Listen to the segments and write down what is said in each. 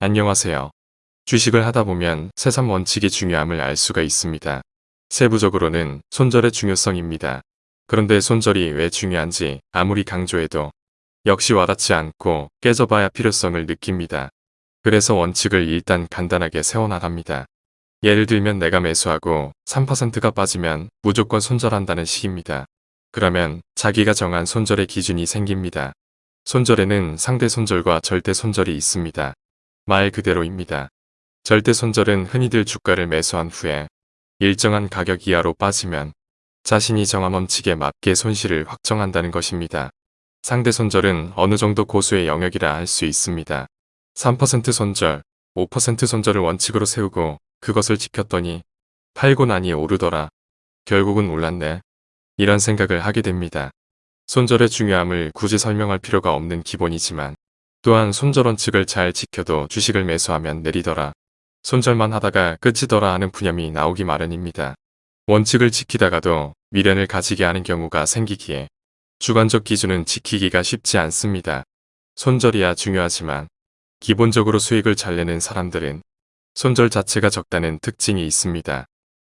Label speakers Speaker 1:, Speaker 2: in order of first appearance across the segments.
Speaker 1: 안녕하세요. 주식을 하다 보면 세상 원칙의 중요함을 알 수가 있습니다. 세부적으로는 손절의 중요성입니다. 그런데 손절이 왜 중요한지 아무리 강조해도 역시 와닿지 않고 깨져봐야 필요성을 느낍니다. 그래서 원칙을 일단 간단하게 세워나갑니다. 예를 들면 내가 매수하고 3%가 빠지면 무조건 손절한다는 식입니다. 그러면 자기가 정한 손절의 기준이 생깁니다. 손절에는 상대 손절과 절대 손절이 있습니다. 말 그대로입니다. 절대 손절은 흔히들 주가를 매수한 후에 일정한 가격 이하로 빠지면 자신이 정한 원칙에 맞게 손실을 확정한다는 것입니다. 상대 손절은 어느 정도 고수의 영역이라 할 수 있습니다. 3% 손절, 5% 손절을 원칙으로 세우고 그것을 지켰더니 팔고 나니 오르더라. 결국은 올랐네. 이런 생각을 하게 됩니다. 손절의 중요함을 굳이 설명할 필요가 없는 기본이지만 또한 손절 원칙을 잘 지켜도 주식을 매수하면 내리더라. 손절만 하다가 끝이더라 하는 푸념이 나오기 마련입니다. 원칙을 지키다가도 미련을 가지게 하는 경우가 생기기에 주관적 기준은 지키기가 쉽지 않습니다. 손절이야 중요하지만 기본적으로 수익을 잘 내는 사람들은 손절 자체가 적다는 특징이 있습니다.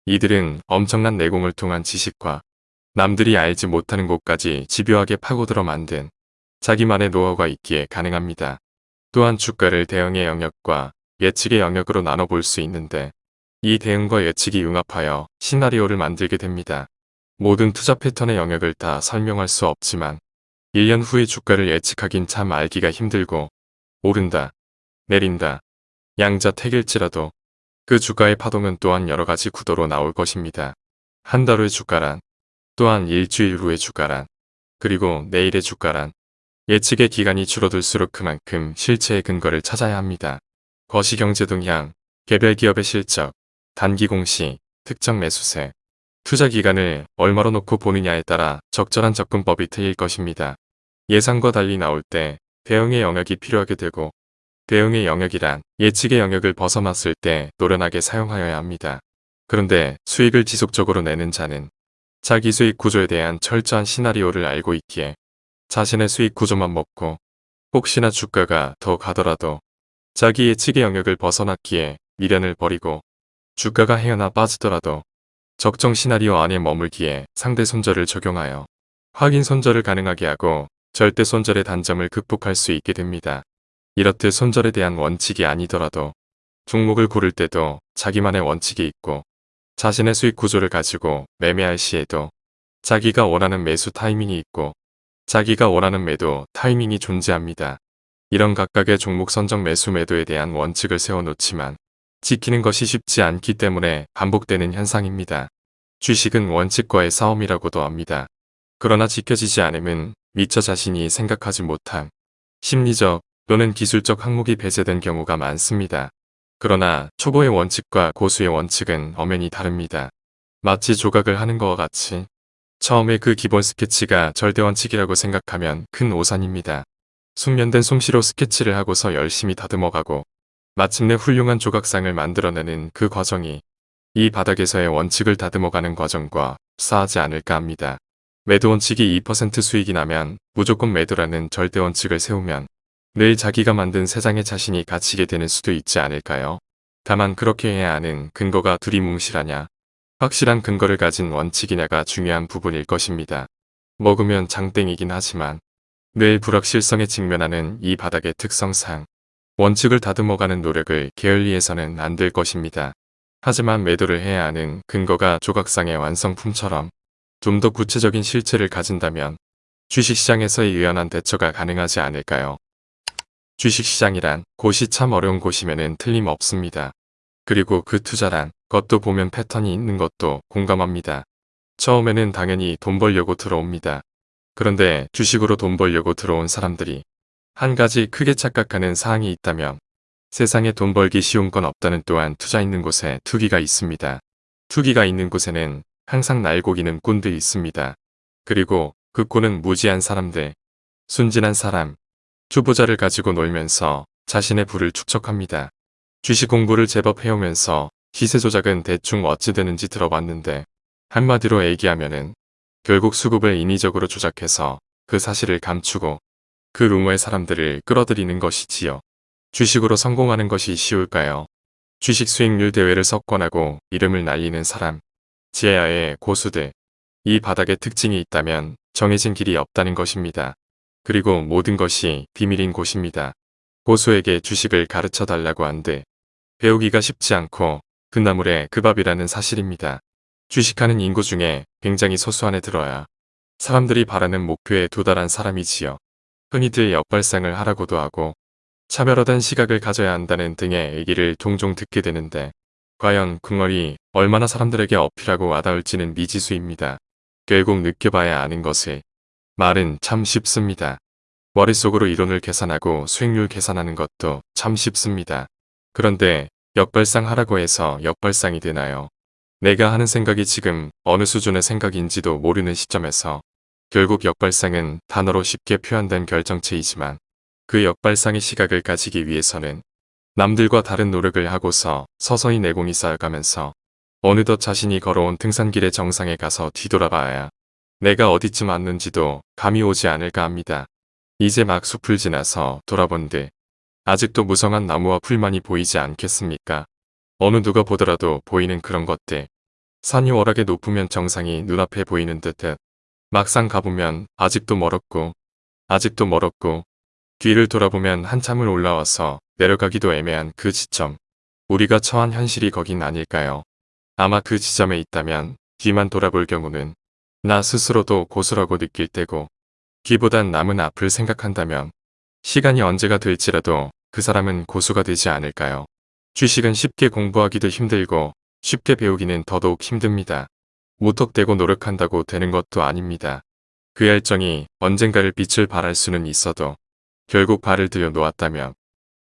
Speaker 1: 이들은 엄청난 내공을 통한 지식과 남들이 알지 못하는 곳까지 집요하게 파고들어 만든 자기만의 노하우가 있기에 가능합니다. 또한 주가를 대응의 영역과 예측의 영역으로 나눠볼 수 있는데 이 대응과 예측이 융합하여 시나리오를 만들게 됩니다. 모든 투자 패턴의 영역을 다 설명할 수 없지만 1년 후의 주가를 예측하긴 참 알기가 힘들고 오른다, 내린다, 양자택일지라도 그 주가의 파동은 또한 여러가지 구도로 나올 것입니다. 한 달 후의 주가란, 또한 일주일 후의 주가란, 그리고 내일의 주가란, 예측의 기간이 줄어들수록 그만큼 실체의 근거를 찾아야 합니다. 거시경제 동향, 개별 기업의 실적, 단기 공시, 특정 매수세, 투자 기간을 얼마로 놓고 보느냐에 따라 적절한 접근법이 틀릴 것입니다. 예상과 달리 나올 때 대응의 영역이 필요하게 되고 대응의 영역이란 예측의 영역을 벗어났을 때 노련하게 사용하여야 합니다. 그런데 수익을 지속적으로 내는 자는 자기 수익 구조에 대한 철저한 시나리오를 알고 있기에 자신의 수익 구조만 먹고 혹시나 주가가 더 가더라도 자기 예측의 영역을 벗어났기에 미련을 버리고 주가가 헤어나 빠지더라도 적정 시나리오 안에 머물기에 상대 손절을 적용하여 확인 손절을 가능하게 하고 절대 손절의 단점을 극복할 수 있게 됩니다. 이렇듯 손절에 대한 원칙이 아니더라도 종목을 고를 때도 자기만의 원칙이 있고 자신의 수익 구조를 가지고 매매할 시에도 자기가 원하는 매수 타이밍이 있고 자기가 원하는 매도 타이밍이 존재합니다. 이런 각각의 종목 선정 매수 매도에 대한 원칙을 세워놓지만 지키는 것이 쉽지 않기 때문에 반복되는 현상입니다. 주식은 원칙과의 싸움이라고도 합니다. 그러나 지켜지지 않으면 미처 자신이 생각하지 못한 심리적 또는 기술적 항목이 배제된 경우가 많습니다. 그러나 초보의 원칙과 고수의 원칙은 엄연히 다릅니다. 마치 조각을 하는 것과 같이 처음에 그 기본 스케치가 절대 원칙이라고 생각하면 큰 오산입니다. 숙련된 솜씨로 스케치를 하고서 열심히 다듬어가고 마침내 훌륭한 조각상을 만들어내는 그 과정이 이 바닥에서의 원칙을 다듬어가는 과정과 싸하지 않을까 합니다. 매도 원칙이 2% 수익이 나면 무조건 매도라는 절대 원칙을 세우면 늘 자기가 만든 세상에 자신이 갇히게 되는 수도 있지 않을까요? 다만 그렇게 해야 하는 근거가 두리뭉실하냐 확실한 근거를 가진 원칙이냐가 중요한 부분일 것입니다. 먹으면 장땡이긴 하지만 늘 불확실성에 직면하는 이 바닥의 특성상 원칙을 다듬어가는 노력을 게을리해서는 안 될 것입니다. 하지만 매도를 해야 하는 근거가 조각상의 완성품처럼 좀 더 구체적인 실체를 가진다면 주식시장에서의 유연한 대처가 가능하지 않을까요? 주식시장이란 곳이 참 어려운 곳이면은 틀림없습니다. 그리고 그 투자란 것도 보면 패턴이 있는 것도 공감합니다. 처음에는 당연히 돈 벌려고 들어옵니다. 그런데 주식으로 돈 벌려고 들어온 사람들이 한 가지 크게 착각하는 사항이 있다면 세상에 돈 벌기 쉬운 건 없다는 또한 투자 있는 곳에 투기가 있습니다. 투기가 있는 곳에는 항상 날고기는 꾼들이 있습니다. 그리고 그 꾼은 무지한 사람들, 순진한 사람, 투보자를 가지고 놀면서 자신의 부를 축적합니다. 주식 공부를 제법 해오면서 시세 조작은 대충 어찌 되는지 들어봤는데 한마디로 얘기하면은 결국 수급을 인위적으로 조작해서 그 사실을 감추고 그 루머의 사람들을 끌어들이는 것이지요. 주식으로 성공하는 것이 쉬울까요? 주식 수익률 대회를 석권하고 이름을 날리는 사람, 지하의 고수들. 이 바닥에 특징이 있다면 정해진 길이 없다는 것입니다. 그리고 모든 것이 비밀인 곳입니다. 고수에게 주식을 가르쳐 달라고 한들 배우기가 쉽지 않고 그 밥이라는 사실입니다. 주식하는 인구 중에 굉장히 소수 안에 들어야 사람들이 바라는 목표에 도달한 사람이지요. 흔히들 역발상을 하라고도 하고 차별화된 시각을 가져야 한다는 등의 얘기를 종종 듣게 되는데 과연 궁얼이 얼마나 사람들에게 어필하고 와닿을지는 미지수입니다. 결국 느껴봐야 아는 것을 말은 참 쉽습니다. 머릿속으로 이론을 계산하고 수익률 계산하는 것도 참 쉽습니다. 그런데 역발상 하라고 해서 역발상이 되나요? 내가 하는 생각이 지금 어느 수준의 생각인지도 모르는 시점에서 결국 역발상은 단어로 쉽게 표현된 결정체이지만 그 역발상의 시각을 가지기 위해서는 남들과 다른 노력을 하고서 서서히 내공이 쌓여가면서 어느덧 자신이 걸어온 등산길의 정상에 가서 뒤돌아봐야 내가 어디쯤 왔는지도 감이 오지 않을까 합니다. 이제 막 숲을 지나서 돌아본들 아직도 무성한 나무와 풀만이 보이지 않겠습니까? 어느 누가 보더라도 보이는 그런 것들. 산이 워낙에 높으면 정상이 눈앞에 보이는 듯듯 막상 가보면 아직도 멀었고 아직도 멀었고 뒤를 돌아보면 한참을 올라와서 내려가기도 애매한 그 지점. 우리가 처한 현실이 거긴 아닐까요? 아마 그 지점에 있다면 뒤만 돌아볼 경우는 나 스스로도 고수라고 느낄 때고 뒤보단 남은 앞을 생각한다면 시간이 언제가 될지라도 그 사람은 고수가 되지 않을까요? 주식은 쉽게 공부하기도 힘들고 쉽게 배우기는 더더욱 힘듭니다. 무턱대고 노력한다고 되는 것도 아닙니다. 그 열정이 언젠가를 빛을 발할 수는 있어도 결국 발을 들여 놓았다면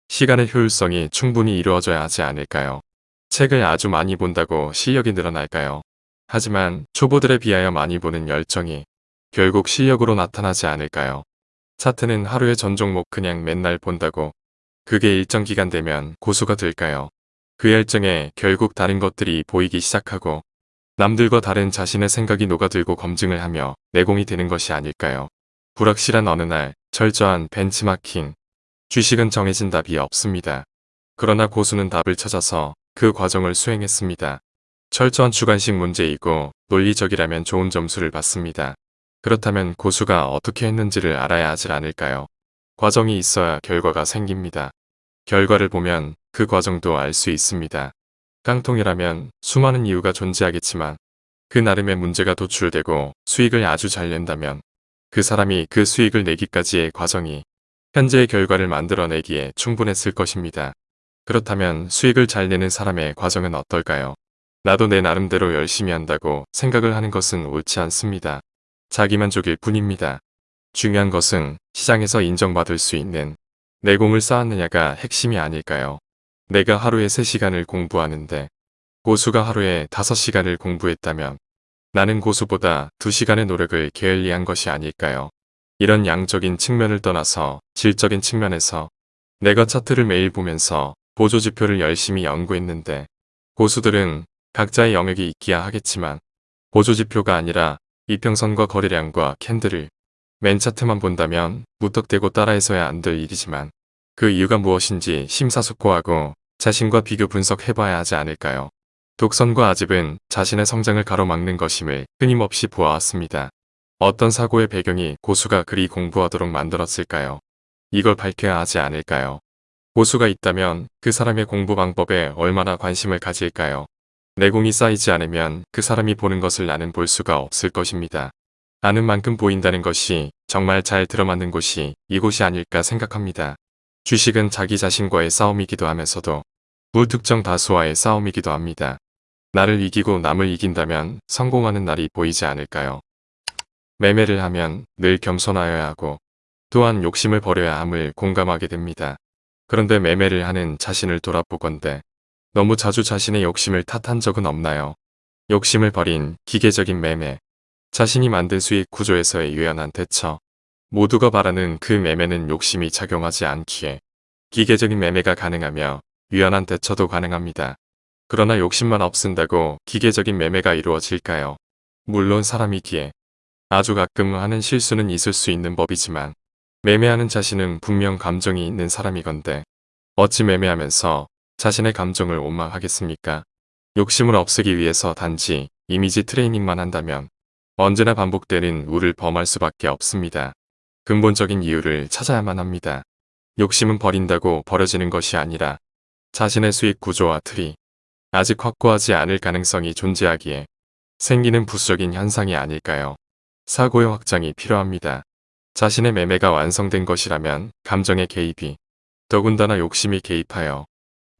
Speaker 1: 시간의 효율성이 충분히 이루어져야 하지 않을까요? 책을 아주 많이 본다고 실력이 늘어날까요? 하지만 초보들에 비하여 많이 보는 열정이 결국 실력으로 나타나지 않을까요? 차트는 하루에 전 종목 그냥 맨날 본다고 그게 일정 기간 되면 고수가 될까요? 그 열정에 결국 다른 것들이 보이기 시작하고 남들과 다른 자신의 생각이 녹아들고 검증을 하며 내공이 되는 것이 아닐까요? 불확실한 어느 날 철저한 벤치마킹 주식은 정해진 답이 없습니다. 그러나 고수는 답을 찾아서 그 과정을 수행했습니다. 철저한 주관식 문제이고 논리적이라면 좋은 점수를 받습니다. 그렇다면 고수가 어떻게 했는지를 알아야 하질 않을까요? 과정이 있어야 결과가 생깁니다. 결과를 보면 그 과정도 알 수 있습니다. 깡통이라면 수많은 이유가 존재하겠지만 그 나름의 문제가 도출되고 수익을 아주 잘 낸다면 그 사람이 그 수익을 내기까지의 과정이 현재의 결과를 만들어내기에 충분했을 것입니다. 그렇다면 수익을 잘 내는 사람의 과정은 어떨까요? 나도 내 나름대로 열심히 한다고 생각을 하는 것은 옳지 않습니다. 자기만족일 뿐입니다. 중요한 것은 시장에서 인정받을 수 있는 내공을 쌓았느냐가 핵심이 아닐까요? 내가 하루에 3시간을 공부하는데 고수가 하루에 5시간을 공부했다면 나는 고수보다 2시간의 노력을 게을리한 것이 아닐까요? 이런 양적인 측면을 떠나서 질적인 측면에서 내가 차트를 매일 보면서 보조지표를 열심히 연구했는데 고수들은 각자의 영역이 있기야 하겠지만 보조지표가 아니라 이평선과 거래량과 캔들을 맨 차트만 본다면 무턱대고 따라해서야 안 될 일이지만 그 이유가 무엇인지 심사숙고하고 자신과 비교 분석해봐야 하지 않을까요? 독선과 아집은 자신의 성장을 가로막는 것임을 끊임없이 보아왔습니다. 어떤 사고의 배경이 고수가 그리 공부하도록 만들었을까요? 이걸 밝혀야 하지 않을까요? 고수가 있다면 그 사람의 공부 방법에 얼마나 관심을 가질까요? 내공이 쌓이지 않으면 그 사람이 보는 것을 나는 볼 수가 없을 것입니다. 아는 만큼 보인다는 것이 정말 잘 들어맞는 곳이 이곳이 아닐까 생각합니다. 주식은 자기 자신과의 싸움이기도 하면서도 불특정 다수와의 싸움이기도 합니다. 나를 이기고 남을 이긴다면 성공하는 날이 보이지 않을까요? 매매를 하면 늘 겸손하여야 하고 또한 욕심을 버려야 함을 공감하게 됩니다. 그런데 매매를 하는 자신을 돌아보건대 너무 자주 자신의 욕심을 탓한 적은 없나요? 욕심을 버린 기계적인 매매, 자신이 만든 수익 구조에서의 유연한 대처, 모두가 바라는 그 매매는 욕심이 작용하지 않기에 기계적인 매매가 가능하며 유연한 대처도 가능합니다. 그러나 욕심만 없앤다고 기계적인 매매가 이루어질까요? 물론 사람이기에 아주 가끔 하는 실수는 있을 수 있는 법이지만 매매하는 자신은 분명 감정이 있는 사람이건데 어찌 매매하면서 자신의 감정을 원망하겠습니까? 욕심을 없애기 위해서 단지 이미지 트레이닝만 한다면 언제나 반복되는 우를 범할 수밖에 없습니다. 근본적인 이유를 찾아야만 합니다. 욕심은 버린다고 버려지는 것이 아니라 자신의 수익 구조와 틀이 아직 확고하지 않을 가능성이 존재하기에 생기는 부수적인 현상이 아닐까요? 사고의 확장이 필요합니다. 자신의 매매가 완성된 것이라면 감정의 개입이 더군다나 욕심이 개입하여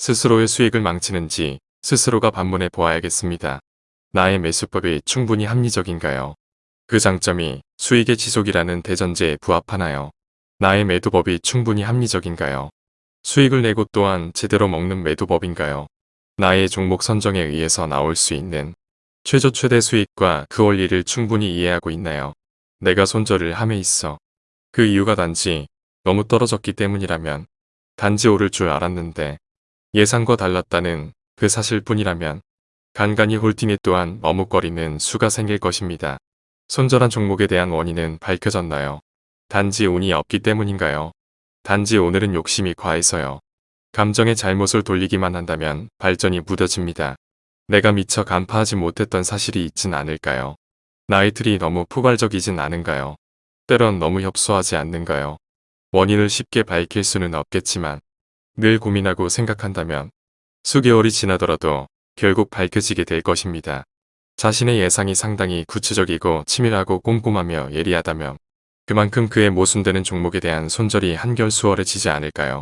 Speaker 1: 스스로의 수익을 망치는지 스스로가 반문해 보아야겠습니다. 나의 매수법이 충분히 합리적인가요? 그 장점이 수익의 지속이라는 대전제에 부합하나요? 나의 매도법이 충분히 합리적인가요? 수익을 내고 또한 제대로 먹는 매도법인가요? 나의 종목 선정에 의해서 나올 수 있는 최저 최대 수익과 그 원리를 충분히 이해하고 있나요? 내가 손절을 함에 있어 그 이유가 단지 너무 떨어졌기 때문이라면 단지 오를 줄 알았는데 예상과 달랐다는 그 사실뿐이라면 간간히 홀딩에 또한 머뭇거리는 수가 생길 것입니다. 손절한 종목에 대한 원인은 밝혀졌나요? 단지 운이 없기 때문인가요? 단지 오늘은 욕심이 과해서요. 감정의 잘못을 돌리기만 한다면 발전이 무뎌집니다. 내가 미처 간파하지 못했던 사실이 있진 않을까요? 나의 틀이 너무 포괄적이진 않은가요? 때론 너무 협소하지 않는가요? 원인을 쉽게 밝힐 수는 없겠지만 늘 고민하고 생각한다면 수개월이 지나더라도 결국 밝혀지게 될 것입니다. 자신의 예상이 상당히 구체적이고 치밀하고 꼼꼼하며 예리하다면 그만큼 그의 모순되는 종목에 대한 손절이 한결 수월해지지 않을까요?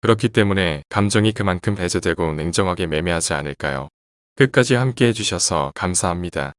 Speaker 1: 그렇기 때문에 감정이 그만큼 배제되고 냉정하게 매매하지 않을까요? 끝까지 함께 해주셔서 감사합니다.